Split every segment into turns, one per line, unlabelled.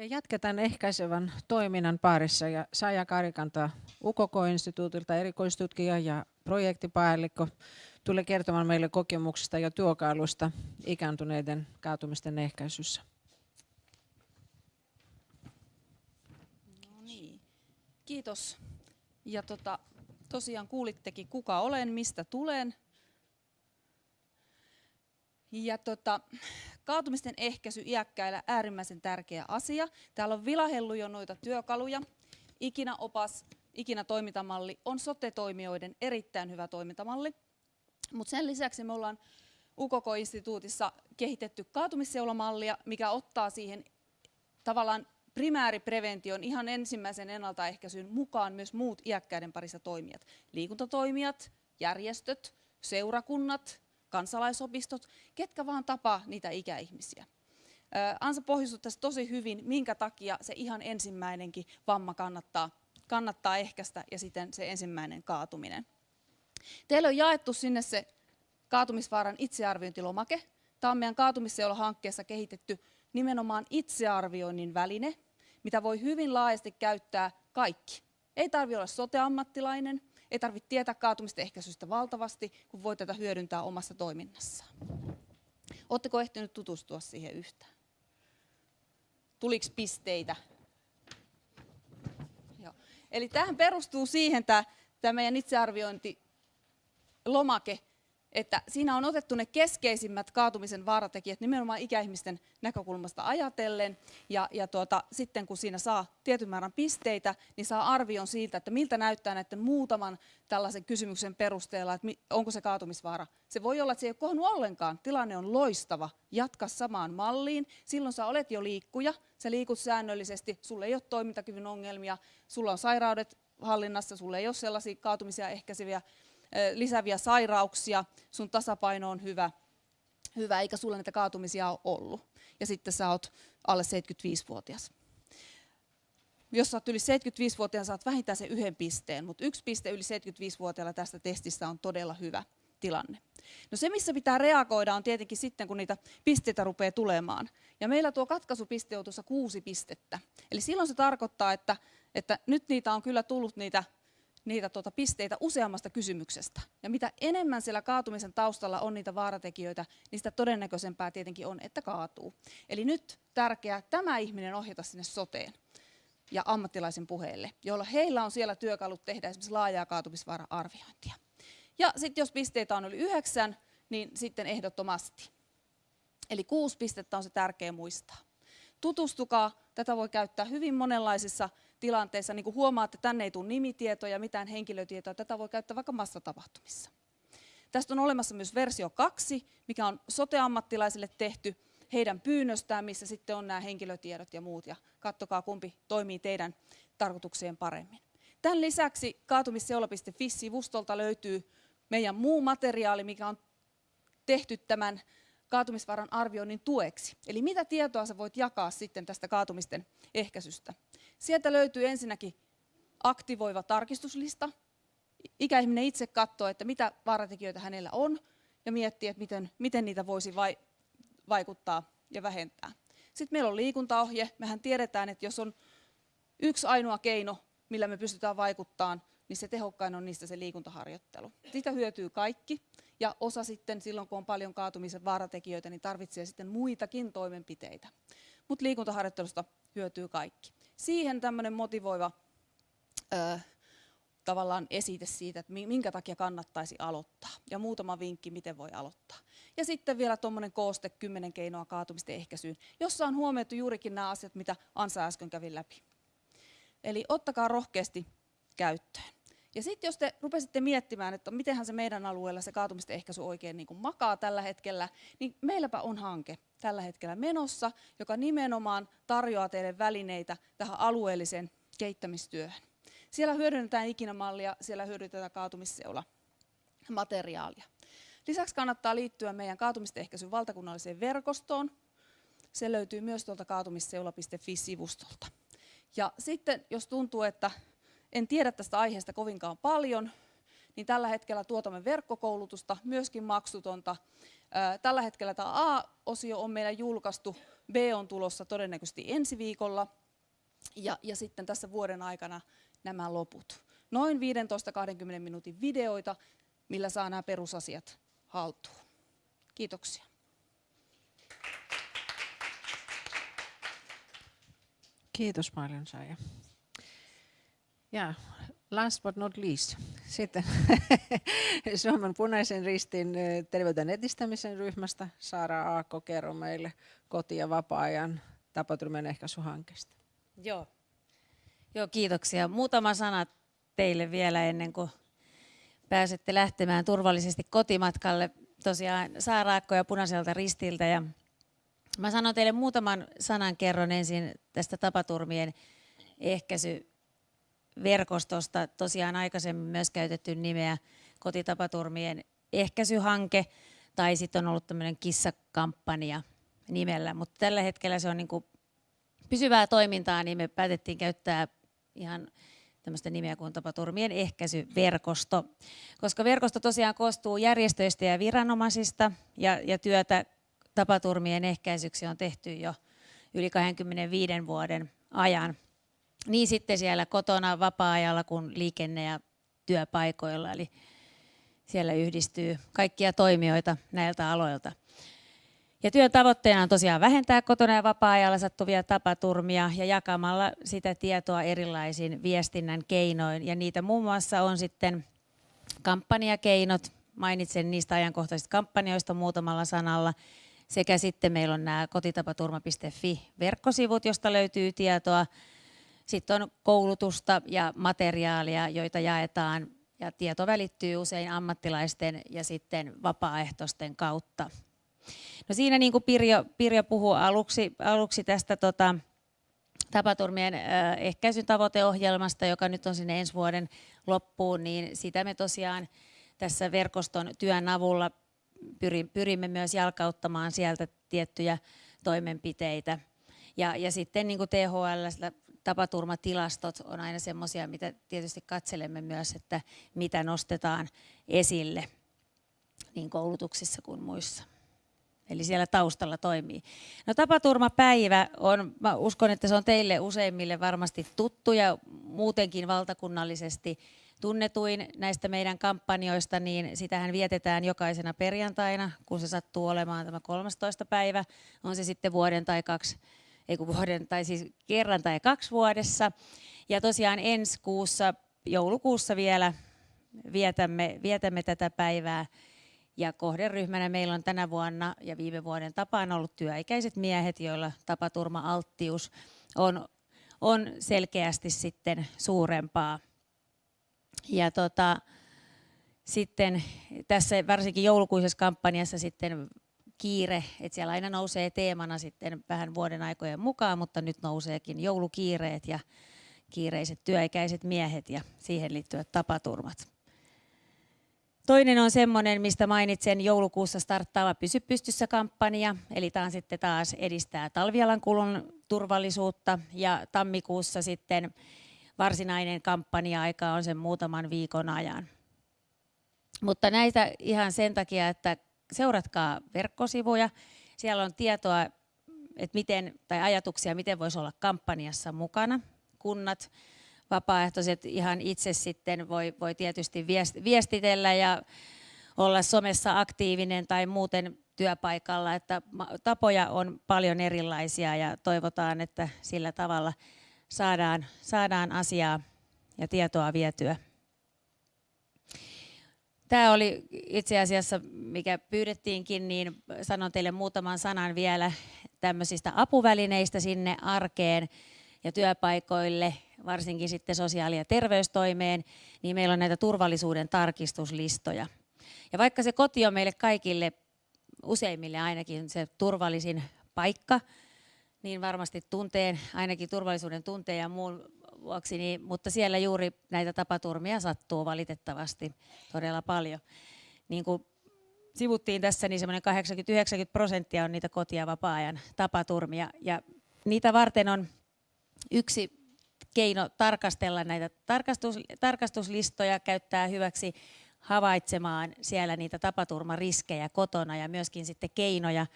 Ja jatketaan ehkäisevän toiminnan parissa ja Saja Karikanta UKK-instituutilta erikoistutkija ja projektipäällikkö tulee kertomaan meille kokemuksista ja työkaluista ikääntyneiden kaatumisten ehkäisyssä.
No niin. Kiitos. Ja tota, tosiaan kuulittekin, kuka olen, mistä tulen. Ja tota, kaatumisten ehkäisy iäkkäillä äärimmäisen tärkeä asia. Täällä on vilahellu jo noita työkaluja. Ikinä opas, ikinä toimintamalli on sote-toimijoiden erittäin hyvä toimintamalli. Mutta sen lisäksi me ollaan UKK-instituutissa kehitetty kaatumisseulamallia, mikä ottaa siihen tavallaan primääriprevention ihan ensimmäisen ennaltaehkäisyn mukaan myös muut iäkkäiden parissa toimijat. Liikuntatoimijat, järjestöt, seurakunnat, kansalaisopistot, ketkä vaan tapaa niitä ikäihmisiä. Ansa pohjustui tässä tosi hyvin, minkä takia se ihan ensimmäinenkin vamma kannattaa, kannattaa ehkäistä ja sitten se ensimmäinen kaatuminen. Teille on jaettu sinne se kaatumisvaaran itsearviointilomake. Tämä on meidän kaatumisseula-hankkeessa kehitetty nimenomaan itsearvioinnin väline, mitä voi hyvin laajasti käyttää kaikki. Ei tarvitse olla sote-ammattilainen, ei tarvitse tietää kaatumisten ehkäisystä valtavasti, kun voi tätä hyödyntää omassa toiminnassaan. Oletteko ehtinyt tutustua siihen yhtään? Tuliko pisteitä? Joo. Eli tähän perustuu siihen tämä, tämä meidän itsearviointi lomake, että siinä on otettu ne keskeisimmät kaatumisen vaaratekijät nimenomaan ikäihmisten näkökulmasta ajatellen. Ja, ja tuota, sitten kun siinä saa tietyn määrän pisteitä, niin saa arvion siitä, että miltä näyttää näiden muutaman tällaisen kysymyksen perusteella, että onko se kaatumisvaara. Se voi olla, että se ei ole kohdannut ollenkaan. Tilanne on loistava. Jatka samaan malliin. Silloin sä olet jo liikkuja. Sä liikut säännöllisesti. Sulla ei ole toimintakyvyn ongelmia. Sulla on sairaudet hallinnassa. Sulla ei ole sellaisia kaatumisia ehkäiseviä lisäviä sairauksia, sun tasapaino on hyvä, hyvä eikä sulla näitä kaatumisia ole ollut. Ja sitten sä oot alle 75-vuotias. Jos sä oot yli 75-vuotiaan, saat vähintään sen yhden pisteen, mutta yksi piste yli 75-vuotiaalla tästä testistä on todella hyvä tilanne. No se, missä pitää reagoida, on tietenkin sitten, kun niitä pisteitä rupeaa tulemaan. Ja meillä tuo katkaisupiste on tuossa kuusi pistettä. Eli silloin se tarkoittaa, että, että nyt niitä on kyllä tullut niitä niitä tuota pisteitä useammasta kysymyksestä. Ja mitä enemmän siellä kaatumisen taustalla on niitä vaaratekijöitä, niin sitä todennäköisempää tietenkin on, että kaatuu. Eli nyt tärkeää tämä ihminen ohjata sinne soteen ja ammattilaisen puheelle, jolla heillä on siellä työkalut tehdä esimerkiksi laajaa kaatumisvaara-arviointia. Ja sitten jos pisteitä on yli yhdeksän, niin sitten ehdottomasti. Eli kuusi pistettä on se tärkeä muistaa. Tutustukaa, tätä voi käyttää hyvin monenlaisissa tilanteessa, niin kuin huomaatte, tänne ei tule nimitietoja, mitään henkilötietoja, tätä voi käyttää vaikka massatapahtumissa. Tästä on olemassa myös versio 2, mikä on soteammattilaisille tehty heidän pyynnöstään, missä sitten on nämä henkilötiedot ja muut, ja katsokaa kumpi toimii teidän tarkoitukseen paremmin. Tämän lisäksi kaatumisseula.fi-sivustolta löytyy meidän muu materiaali, mikä on tehty tämän kaatumisvaran arvioinnin tueksi. Eli mitä tietoa sä voit jakaa sitten tästä kaatumisten ehkäisystä. Sieltä löytyy ensinnäkin aktivoiva tarkistuslista. Ikäihminen itse katsoo, että mitä vaaratekijöitä hänellä on ja miettii, että miten, miten niitä voisi vai, vaikuttaa ja vähentää. Sitten meillä on liikuntaohje. Mehän tiedetään, että jos on yksi ainoa keino, millä me pystytään vaikuttamaan, niin se tehokkain on niistä se liikuntaharjoittelu. Sitä hyötyy kaikki ja osa sitten silloin, kun on paljon kaatumisen vaaratekijöitä, niin tarvitsee sitten muitakin toimenpiteitä. Mutta liikuntaharjoittelusta hyötyy kaikki. Siihen tämmöinen motivoiva ö, tavallaan esite siitä, että minkä takia kannattaisi aloittaa. Ja muutama vinkki, miten voi aloittaa. Ja sitten vielä tuommoinen kooste, kymmenen keinoa kaatumisten ehkäisyyn, jossa on huomioitu juurikin nämä asiat, mitä Ansa äsken kävi läpi. Eli ottakaa rohkeasti käyttöön. Ja sitten jos te rupesitte miettimään, että mitenhän se meidän alueella se kaatumisten ehkäisy oikein niin kuin makaa tällä hetkellä, niin meilläpä on hanke tällä hetkellä menossa, joka nimenomaan tarjoaa teille välineitä tähän alueelliseen kehittämistyöhön. Siellä hyödynnetään ikinämallia, siellä hyödynnetään kaatumisseula materiaalia. Lisäksi kannattaa liittyä meidän kaatumisten ehkäisyn valtakunnalliseen verkostoon. Se löytyy myös tuolta kaatumisseula.fi-sivustolta. Ja sitten jos tuntuu, että en tiedä tästä aiheesta kovinkaan paljon, niin tällä hetkellä tuotamme verkkokoulutusta, myöskin maksutonta. Tällä hetkellä tämä A-osio on meillä julkaistu B on tulossa todennäköisesti ensi viikolla ja, ja sitten tässä vuoden aikana nämä loput. Noin 15-20 minuutin videoita, millä saa nämä perusasiat haltuun. Kiitoksia.
Kiitos paljon Saija. Ja last but not least, sitten Suomen punaisen ristin terveyden edistämisen ryhmästä Saara Aakko, kerro meille koti- ja vapaa-ajan tapaturmien ehkäisyhankkeesta.
Joo. Joo, kiitoksia. Muutama sana teille vielä ennen kuin pääsette lähtemään turvallisesti kotimatkalle. Tosiaan Saaraakko ja Punaiselta ristiltä. Ja mä sanon teille muutaman sanan kerron ensin tästä tapaturmien ehkäisyverkostosta. Tosiaan aikaisemmin myös käytetty nimeä kotitapaturmien ehkäisyhanke tai sitten on ollut tämmöinen kissakampanja nimellä, mutta tällä hetkellä se on niin kuin pysyvää toimintaa, niin me päätettiin käyttää ihan tämmöistä nimeä kuin tapaturmien ehkäisyverkosto, koska verkosto tosiaan koostuu järjestöistä ja viranomaisista ja, ja työtä tapaturmien ehkäisyksi on tehty jo yli 25 vuoden ajan. Niin sitten siellä kotona vapaa-ajalla kuin liikenne- ja työpaikoilla, eli siellä yhdistyy kaikkia toimijoita näiltä aloilta. Ja työn tavoitteena on tosiaan vähentää kotona ja vapaa-ajalla sattuvia tapaturmia ja jakamalla sitä tietoa erilaisin viestinnän keinoin. Ja niitä muun muassa on sitten kampanjakeinot, mainitsen niistä ajankohtaisista kampanjoista muutamalla sanalla, sekä sitten meillä on nämä kotitapaturma.fi-verkkosivut, josta löytyy tietoa. Sitten on koulutusta ja materiaalia, joita jaetaan ja tieto välittyy usein ammattilaisten ja sitten vapaaehtoisten kautta. No siinä niin kuin Pirjo, Pirjo puhui aluksi, aluksi tästä tota, tapaturmien ehkäisyn tavoiteohjelmasta, joka nyt on sinne ensi vuoden loppuun, niin sitä me tosiaan tässä verkoston työn avulla pyrimme myös jalkauttamaan sieltä tiettyjä toimenpiteitä. Ja, ja sitten niin kuin THL tapaturmatilastot on aina semmoisia, mitä tietysti katselemme myös, että mitä nostetaan esille niin koulutuksissa kuin muissa. Eli siellä taustalla toimii. No tapaturmapäivä on, mä uskon, että se on teille useimmille varmasti tuttu ja muutenkin valtakunnallisesti tunnetuin näistä meidän kampanjoista, niin sitähän vietetään jokaisena perjantaina, kun se sattuu olemaan tämä 13. päivä, on se sitten vuoden tai kaksi, ei kun vuoden, tai siis kerran tai kaksi vuodessa. Ja tosiaan ensi kuussa, joulukuussa vielä vietämme, vietämme tätä päivää ja kohderyhmänä meillä on tänä vuonna ja viime vuoden tapaan ollut työikäiset miehet, joilla tapaturma-alttius on, on selkeästi sitten suurempaa. Ja tota, sitten tässä varsinkin joulukuisessa kampanjassa sitten kiire, että siellä aina nousee teemana sitten vähän vuoden aikojen mukaan, mutta nyt nouseekin joulukiireet ja kiireiset työikäiset miehet ja siihen liittyvät tapaturmat. Toinen on semmoinen, mistä mainitsen joulukuussa starttaava Pysy pystyssä kampanja, eli tämä sitten taas edistää talvialan kulun turvallisuutta ja tammikuussa sitten varsinainen kampanja-aika on sen muutaman viikon ajan. Mutta näitä ihan sen takia, että seuratkaa verkkosivuja. Siellä on tietoa, että miten, tai ajatuksia, miten voisi olla kampanjassa mukana. Kunnat, vapaaehtoiset ihan itse sitten voi, voi tietysti viestitellä ja olla somessa aktiivinen tai muuten työpaikalla, että tapoja on paljon erilaisia ja toivotaan, että sillä tavalla saadaan, saadaan asiaa ja tietoa vietyä. Tämä oli itse asiassa, mikä pyydettiinkin, niin sanon teille muutaman sanan vielä tämmöisistä apuvälineistä sinne arkeen ja työpaikoille, varsinkin sitten sosiaali- ja terveystoimeen, niin meillä on näitä turvallisuuden tarkistuslistoja. Ja vaikka se koti on meille kaikille, useimmille ainakin se turvallisin paikka, niin varmasti tunteen, ainakin turvallisuuden tunteen ja muun vuoksi, niin, mutta siellä juuri näitä tapaturmia sattuu valitettavasti todella paljon. Niin kuin sivuttiin tässä, niin semmoinen 80-90 prosenttia on niitä kotia vapaa-ajan tapaturmia, ja niitä varten on yksi keino tarkastella näitä tarkastus, tarkastuslistoja, käyttää hyväksi havaitsemaan siellä niitä tapaturmariskejä kotona ja myöskin sitten keinoja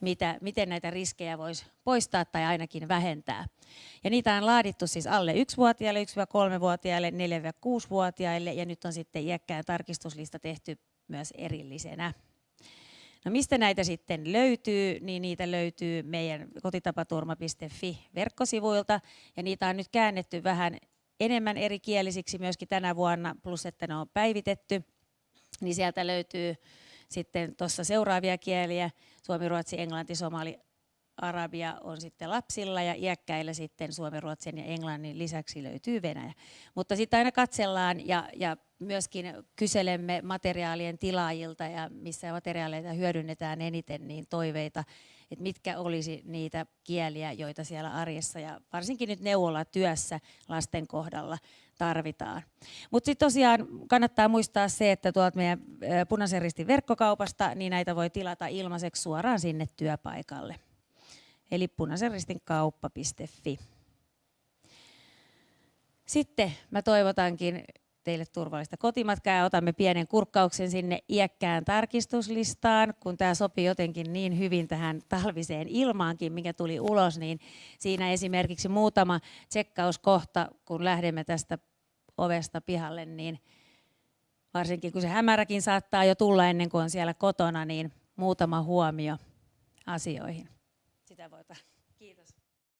mitä, miten näitä riskejä voisi poistaa tai ainakin vähentää. Ja niitä on laadittu siis alle 1-vuotiaille, 1-3-vuotiaille, 4-6-vuotiaille ja nyt on sitten iäkkään tarkistuslista tehty myös erillisenä. No mistä näitä sitten löytyy, niin niitä löytyy meidän kotitapaturma.fi verkkosivuilta ja niitä on nyt käännetty vähän enemmän eri kielisiksi myöskin tänä vuonna, plus että ne on päivitetty, niin sieltä löytyy sitten tuossa seuraavia kieliä, suomi, ruotsi, englanti, somali, arabia on sitten lapsilla ja iäkkäillä sitten suomen, ruotsin ja englannin lisäksi löytyy venäjä. Mutta sitten aina katsellaan ja, ja myöskin kyselemme materiaalien tilaajilta ja missä materiaaleita hyödynnetään eniten, niin toiveita, että mitkä olisi niitä kieliä, joita siellä arjessa ja varsinkin nyt neuvolla työssä lasten kohdalla tarvitaan. Mutta sitten tosiaan kannattaa muistaa se, että tuolta meidän punaisen ristin verkkokaupasta, niin näitä voi tilata ilmaiseksi suoraan sinne työpaikalle. Eli punaisen ristin kauppa.fi. Sitten mä toivotankin teille turvallista kotimatkaa ja otamme pienen kurkkauksen sinne iäkkään tarkistuslistaan, kun tämä sopii jotenkin niin hyvin tähän talviseen ilmaankin, mikä tuli ulos, niin siinä esimerkiksi muutama tsekkauskohta, kun lähdemme tästä ovesta pihalle, niin varsinkin kun se hämäräkin saattaa jo tulla ennen kuin on siellä kotona, niin muutama huomio asioihin. Sitä voita. Kiitos.